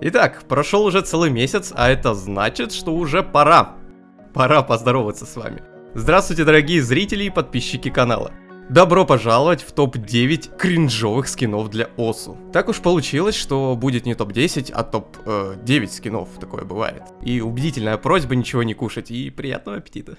Итак, прошел уже целый месяц, а это значит, что уже пора. Пора поздороваться с вами. Здравствуйте, дорогие зрители и подписчики канала. Добро пожаловать в топ-9 кринжовых скинов для ОСУ. Так уж получилось, что будет не топ-10, а топ-9 э, скинов, такое бывает. И убедительная просьба ничего не кушать, и приятного аппетита.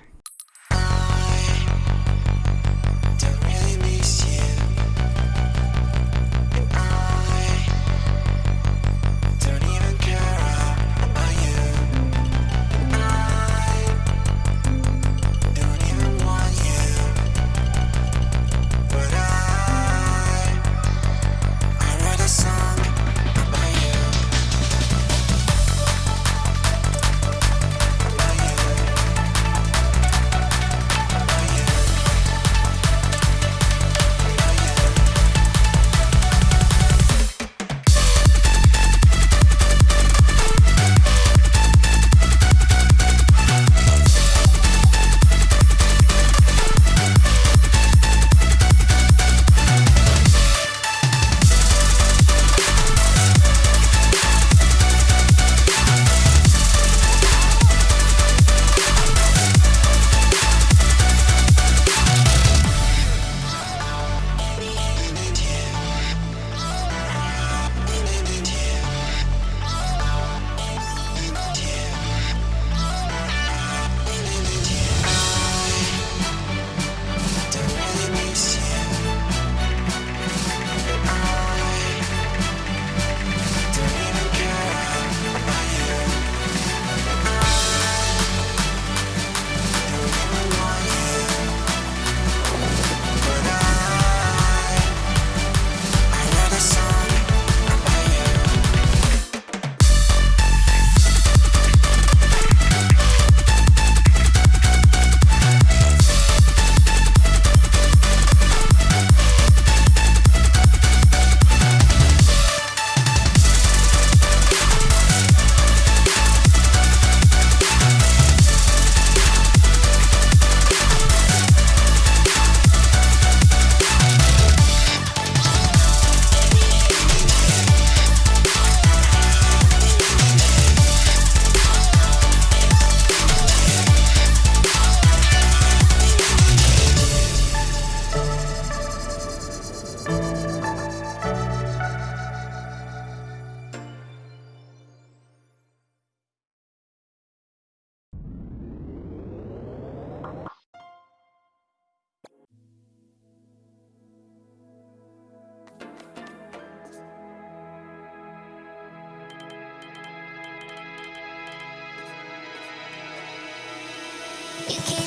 You can't.